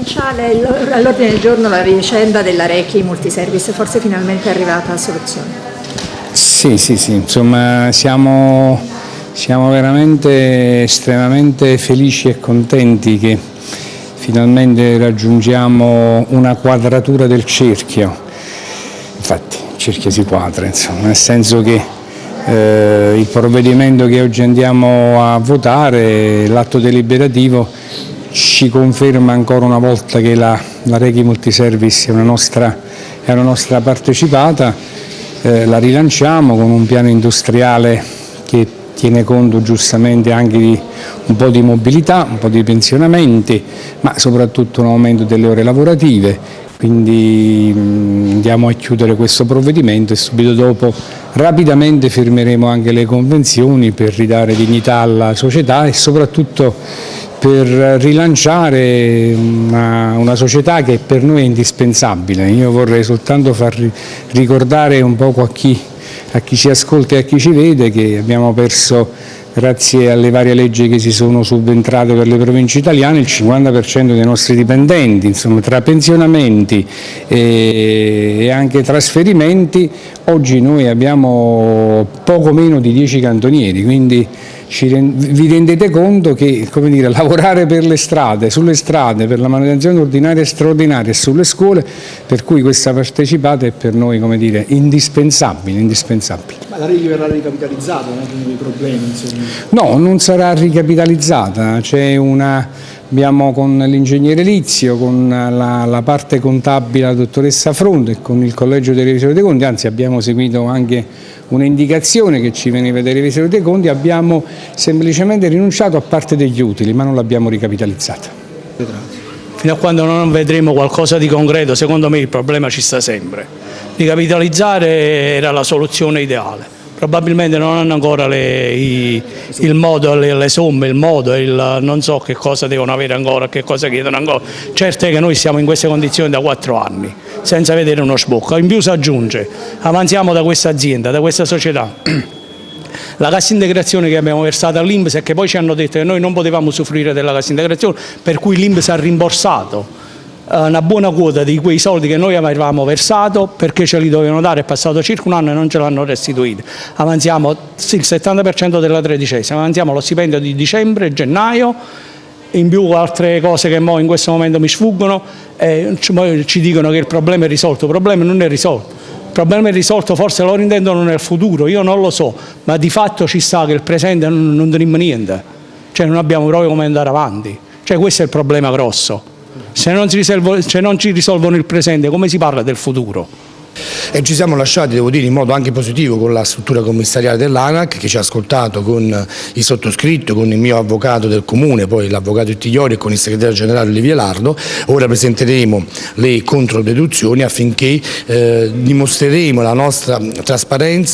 provinciale all'ordine del giorno la vicenda della Rechi Multiservice, forse finalmente è arrivata a soluzione. Sì, sì, sì, insomma siamo, siamo veramente estremamente felici e contenti che finalmente raggiungiamo una quadratura del cerchio, infatti il cerchio si quadra, insomma, nel senso che eh, il provvedimento che oggi andiamo a votare, l'atto deliberativo, ci conferma ancora una volta che la, la Reghi Multiservice è una nostra, è una nostra partecipata, eh, la rilanciamo con un piano industriale che tiene conto giustamente anche di un po' di mobilità, un po' di pensionamenti, ma soprattutto un aumento delle ore lavorative, quindi andiamo a chiudere questo provvedimento e subito dopo rapidamente firmeremo anche le convenzioni per ridare dignità alla società e soprattutto per rilanciare una, una, società che per noi è indispensabile. Io vorrei soltanto far ricordare un po' a chi, a chi ci ascolta e a chi ci vede che abbiamo perso grazie alle varie leggi che si sono subentrate per le province italiane, il 50% dei nostri dipendenti, insomma, tra pensionamenti e, anche trasferimenti, oggi noi abbiamo poco meno di 10 cantonieri, quindi vi rendete conto che dire, lavorare per le strade, sulle strade, per la manutenzione ordinaria e straordinaria e sulle scuole, per cui questa partecipata è per noi dire, indispensabile, indispensabile. Ma la Regi verrà ricapitalizzata, non è dei problemi? Insomma. No, non sarà ricapitalizzata, c'è una Abbiamo con l'ingegnere Lizio, con la, la, parte contabile la dottoressa Fronte e con il collegio dei revisori dei conti, anzi abbiamo seguito anche un'indicazione che ci veniva dai revisori dei conti, abbiamo semplicemente rinunciato a parte degli utili ma non l'abbiamo ricapitalizzata. Fino a quando non vedremo qualcosa di concreto, secondo me il problema ci sta sempre. Ricapitalizzare era la soluzione ideale probabilmente non hanno ancora le, i, il modo, le, le, somme, il modo, il, non so che cosa devono avere ancora, che cosa chiedono ancora. Certo è che noi siamo in queste condizioni da quattro anni, senza vedere uno sbocco. In più si aggiunge, avanziamo da questa azienda, da questa società. La cassa integrazione che abbiamo versato all'Inps e che poi ci hanno detto che noi non potevamo usufruire della cassa integrazione, per cui l'Inps ha rimborsato eh, una buona quota di quei soldi che noi avevamo versato perché ce li dovevano dare, è passato circa un anno e non ce l'hanno restituito. Avanziamo il 70% della tredicesima, avanziamo lo stipendio di dicembre gennaio, in più altre cose che in questo momento mi sfuggono, e ci dicono che il problema è risolto, il problema non è risolto. Il problema è risolto, forse lo intendono nel futuro, io non lo so, ma di fatto ci sta che il presente non, non tenim niente, cioè non abbiamo proprio come andare avanti, cioè questo è il problema grosso. Se non, risolvo, se non ci risolvono il presente, come si parla del futuro? E ci siamo lasciati, devo dire, in modo anche positivo con la struttura commissariale dell'ANAC che ci ha ascoltato con il sottoscritto, con il mio avvocato del comune, poi l'avvocato Ittigliori e con il segretario generale Olivia Lardo. Ora presenteremo le controdeduzioni affinché eh, dimostreremo la nostra trasparenza